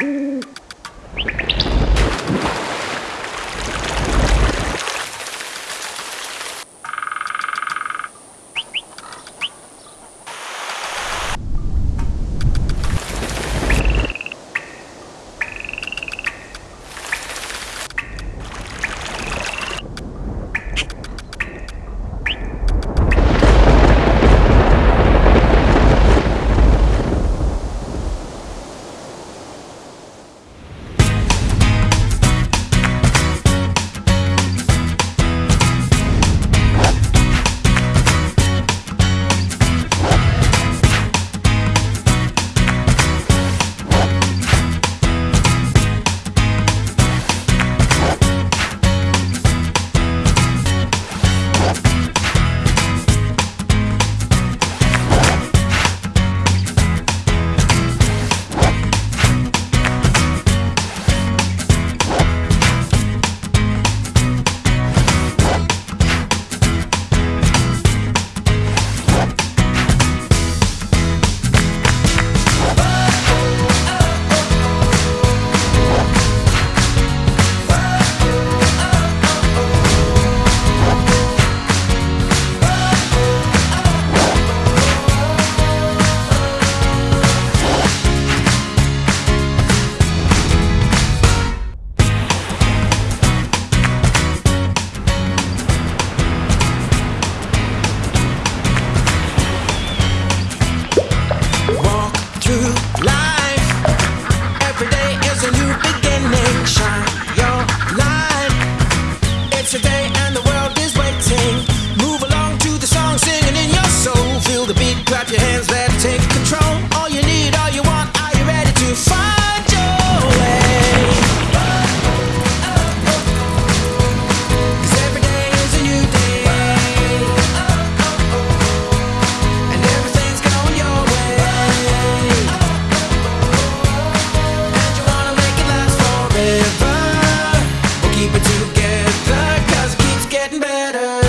Mm-hmm. Yeah.